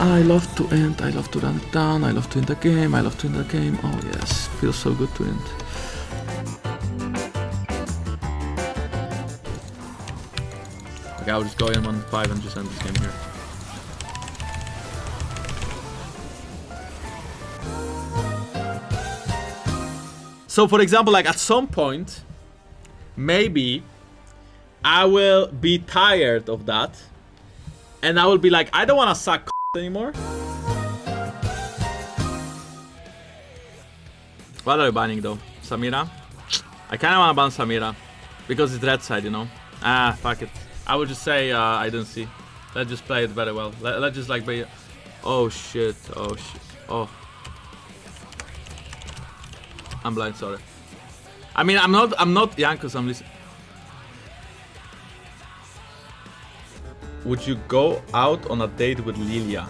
I love to end, I love to run it down, I love to end the game, I love to end the game. Oh yes, feels so good to end. Okay, I'll just go in on 5 and just end this game here. So for example, like at some point, maybe I will be tired of that. And I will be like, I don't want to suck anymore. What are you banning though? Samira? I kinda wanna ban Samira. Because it's red side, you know? Ah, fuck it. I would just say uh, I didn't see. Let's just play it very well. Let, let's just like be... Oh shit, oh shit, oh. I'm blind, sorry. I mean, I'm not, I'm not Jankos, I'm listening. Would you go out on a date with Lilia?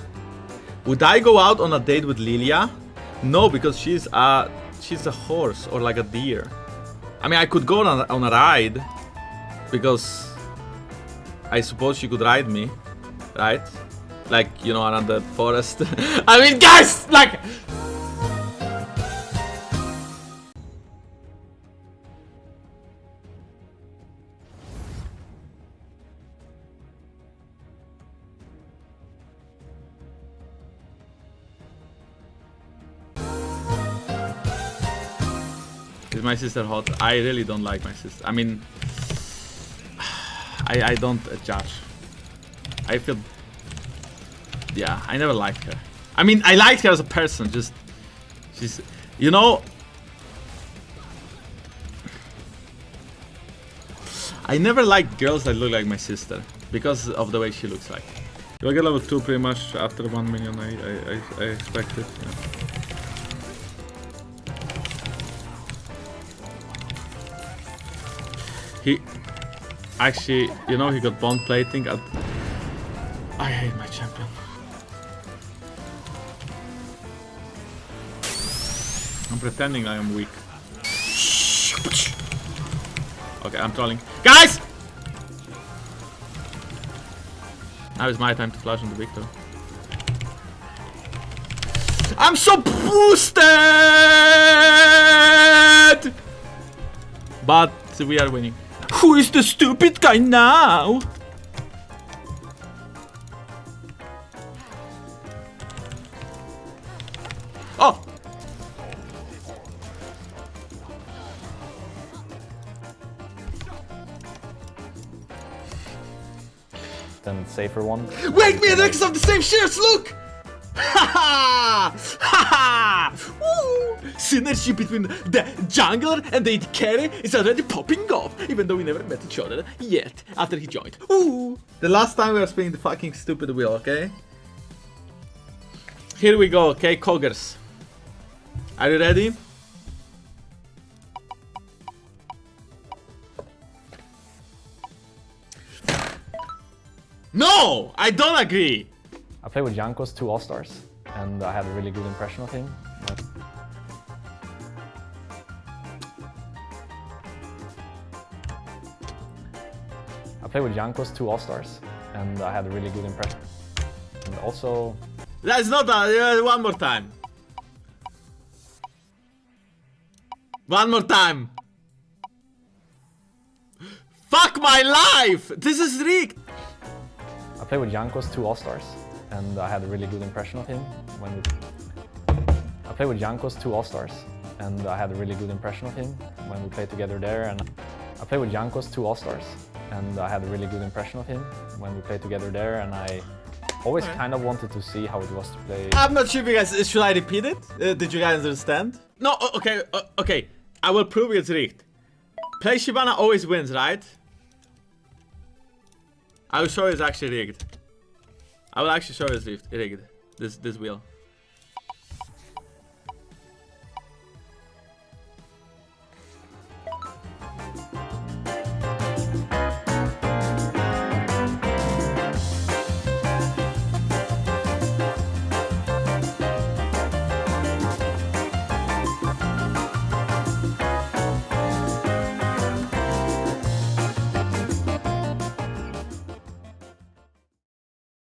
Would I go out on a date with Lilia? No, because she's a, she's a horse or like a deer. I mean, I could go on a, on a ride because I suppose she could ride me, right? Like, you know, around the forest. I mean, guys, like... Is my sister hot? I really don't like my sister. I mean, I, I don't judge. I feel... Yeah, I never liked her. I mean, I liked her as a person, just... She's... You know... I never liked girls that look like my sister, because of the way she looks like. You'll get level 2 pretty much after 1 million, I, I, I, I expect it. Yeah. He actually, you know, he got bond plating at. I hate my champion. I'm pretending I am weak. Okay, I'm trolling. Guys! Now is my time to flash on the Viktor. I'm so boosted! But we are winning. Who is the stupid guy now? Oh! Then safer one. Wait, me and Rex have the same shirts, look! Ha ha! Ha ha! Synergy between the jungler and the carry is already popping off, even though we never met each other yet after he joined. Ooh! The last time we were spinning the fucking stupid wheel, okay? Here we go, okay, Coggers. Are you ready? No! I don't agree! I played with Jankos two All-Stars, and I had a really good impression of him. I played with Jankos two All-Stars, and I had a really good impression. And also... That's not that, uh, one more time. One more time. Fuck my life! This is rigged! I played with Jankos two All-Stars, and I had a really good impression of him when we... I played with Jankos two All-Stars, and I had a really good impression of him when we played together there. And I played with Jankos two All-Stars, and I had a really good impression of him when we played together there. And I always right. kind of wanted to see how it was to play. I'm not sure if you guys should I repeat it. Uh, did you guys understand? No. Okay. Uh, okay. I will prove it's rigged. Play Shyvana always wins, right? I will show you it's actually rigged. I will actually show it's rigged. This this wheel.